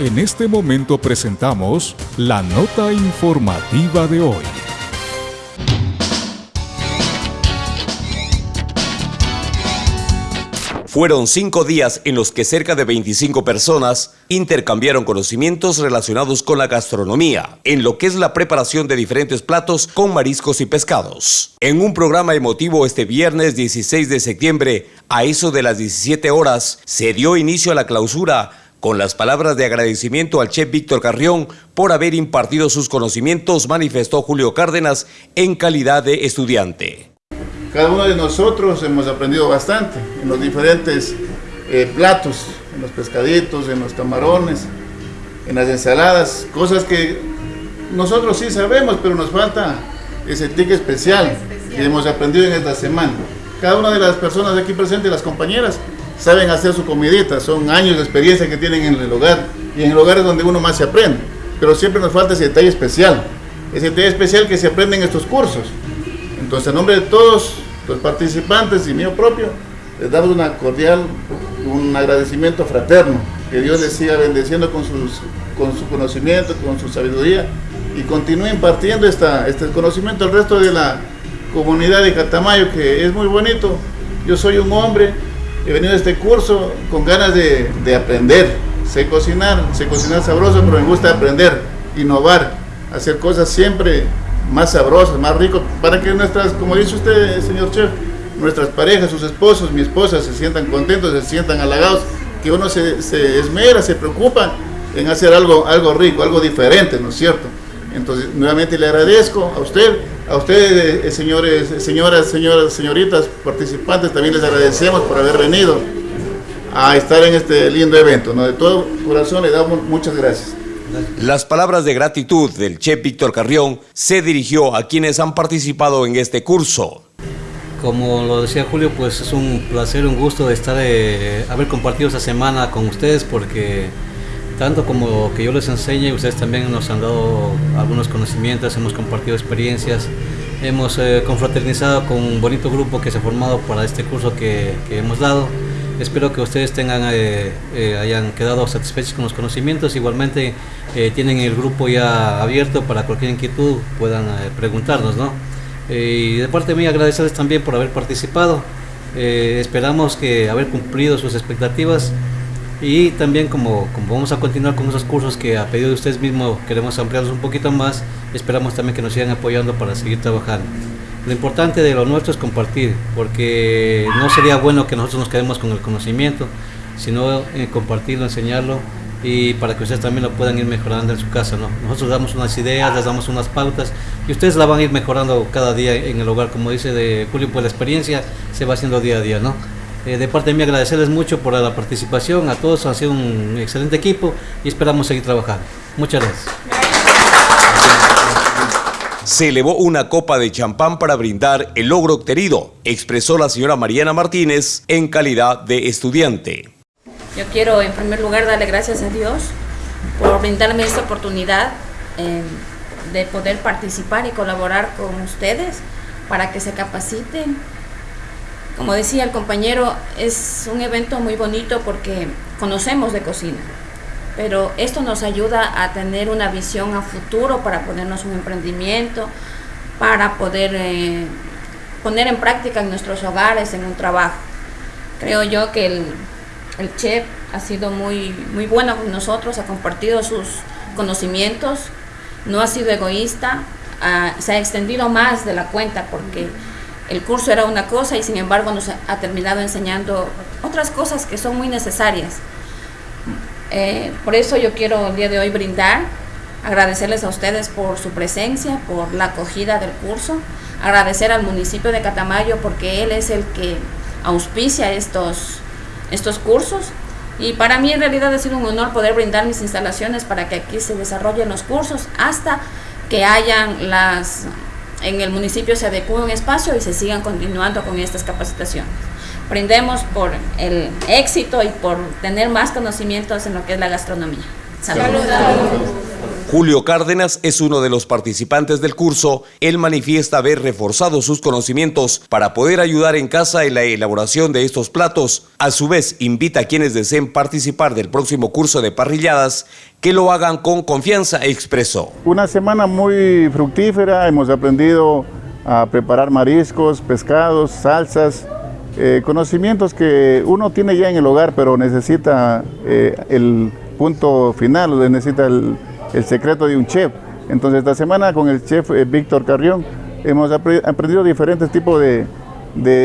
En este momento presentamos la nota informativa de hoy. Fueron cinco días en los que cerca de 25 personas intercambiaron conocimientos relacionados con la gastronomía, en lo que es la preparación de diferentes platos con mariscos y pescados. En un programa emotivo este viernes 16 de septiembre, a eso de las 17 horas, se dio inicio a la clausura con las palabras de agradecimiento al chef Víctor Carrión por haber impartido sus conocimientos, manifestó Julio Cárdenas en calidad de estudiante. Cada uno de nosotros hemos aprendido bastante en los diferentes eh, platos, en los pescaditos, en los camarones, en las ensaladas, cosas que nosotros sí sabemos, pero nos falta ese tique especial que hemos aprendido en esta semana. Cada una de las personas aquí presentes, las compañeras, saben hacer su comidita, son años de experiencia que tienen en el hogar y en el hogar es donde uno más se aprende, pero siempre nos falta ese detalle especial, ese detalle especial que se aprende en estos cursos. Entonces, en nombre de todos los participantes y mío propio, les damos una cordial, un agradecimiento fraterno. Que Dios les siga bendeciendo con, sus, con su conocimiento, con su sabiduría y continúe impartiendo esta, este conocimiento al resto de la comunidad de Catamayo, que es muy bonito. Yo soy un hombre, he venido a este curso con ganas de, de aprender. Sé cocinar, sé cocinar sabroso, pero me gusta aprender, innovar, hacer cosas siempre más sabrosos, más ricos, para que nuestras, como dice usted, señor chef, nuestras parejas, sus esposos, mi esposa, se sientan contentos, se sientan halagados, que uno se, se esmera, se preocupa en hacer algo, algo rico, algo diferente, ¿no es cierto? Entonces, nuevamente le agradezco a usted, a ustedes, eh, señores, señoras, señoras, señoritas, participantes, también les agradecemos por haber venido a estar en este lindo evento. ¿no? De todo corazón le damos muchas gracias. Las palabras de gratitud del chef Víctor Carrión se dirigió a quienes han participado en este curso. Como lo decía Julio, pues es un placer, un gusto de estar, eh, haber compartido esta semana con ustedes porque tanto como que yo les enseñe, ustedes también nos han dado algunos conocimientos, hemos compartido experiencias, hemos eh, confraternizado con un bonito grupo que se ha formado para este curso que, que hemos dado. Espero que ustedes tengan, eh, eh, hayan quedado satisfechos con los conocimientos. Igualmente tienen el grupo ya abierto para cualquier inquietud puedan preguntarnos. ¿no? y de parte mía agradecerles también por haber participado. esperamos que haber cumplido sus expectativas y también como, vamos a continuar con esos cursos que a pedido de ustedes mismos queremos ampliarlos un poquito más, esperamos también que nos sigan apoyando para seguir trabajando. Lo importante de lo nuestro es compartir, porque no sería bueno que nosotros nos quedemos con el conocimiento, sino eh, compartirlo, enseñarlo y para que ustedes también lo puedan ir mejorando en su casa. ¿no? Nosotros damos unas ideas, les damos unas pautas y ustedes la van a ir mejorando cada día en el hogar, como dice de Julio, pues la experiencia se va haciendo día a día. ¿no? Eh, de parte de mí agradecerles mucho por la participación, a todos han sido un excelente equipo y esperamos seguir trabajando. Muchas gracias se elevó una copa de champán para brindar el logro obtenido, expresó la señora Mariana Martínez en calidad de estudiante. Yo quiero en primer lugar darle gracias a Dios por brindarme esta oportunidad eh, de poder participar y colaborar con ustedes para que se capaciten. Como decía el compañero, es un evento muy bonito porque conocemos de cocina pero esto nos ayuda a tener una visión a futuro para ponernos un emprendimiento, para poder eh, poner en práctica en nuestros hogares, en un trabajo. Creo yo que el, chef ha sido muy, muy bueno con nosotros, ha compartido sus conocimientos, no ha sido egoísta, se ha extendido más de la cuenta porque el curso era una cosa y sin embargo nos ha terminado enseñando otras cosas que son muy necesarias. Eh, por eso yo quiero el día de hoy brindar, agradecerles a ustedes por su presencia, por la acogida del curso, agradecer al municipio de Catamayo porque él es el que auspicia estos, estos cursos y para mí en realidad ha sido un honor poder brindar mis instalaciones para que aquí se desarrollen los cursos hasta que hayan las en el municipio se adecue un espacio y se sigan continuando con estas capacitaciones brindemos por el éxito y por tener más conocimientos en lo que es la gastronomía. Saludos. Julio Cárdenas es uno de los participantes del curso. Él manifiesta haber reforzado sus conocimientos para poder ayudar en casa en la elaboración de estos platos. A su vez, invita a quienes deseen participar del próximo curso de parrilladas que lo hagan con confianza, expresó. Una semana muy fructífera, hemos aprendido a preparar mariscos, pescados, salsas, eh, conocimientos que uno tiene ya en el hogar, pero necesita eh, el punto final, necesita el, el secreto de un chef. Entonces esta semana con el chef eh, Víctor Carrión hemos aprendido diferentes tipos de,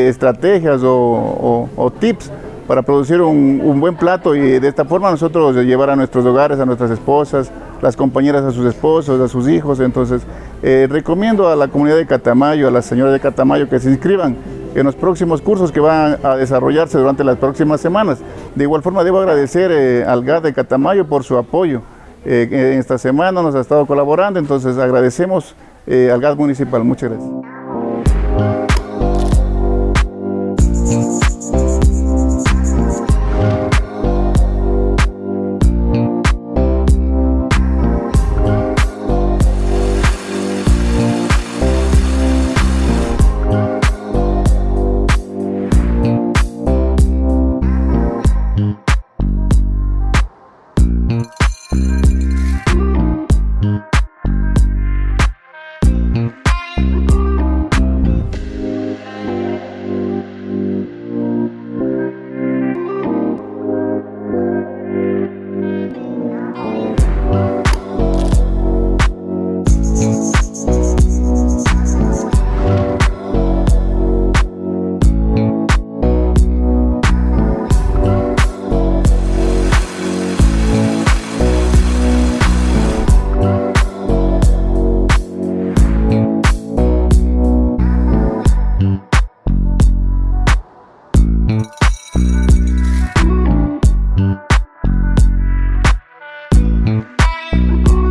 estrategias o, tips para producir un, buen plato y de esta forma nosotros llevar a nuestros hogares, a nuestras esposas, las compañeras a sus esposos, a sus hijos. Entonces eh, recomiendo a la comunidad de Catamayo, a las señoras de Catamayo que se inscriban en los próximos cursos que van a desarrollarse durante las próximas semanas. De igual forma debo agradecer eh, al GAD de Catamayo por su apoyo. Eh, esta semana nos ha estado colaborando, entonces agradecemos eh, al gas municipal. Muchas gracias. Bye.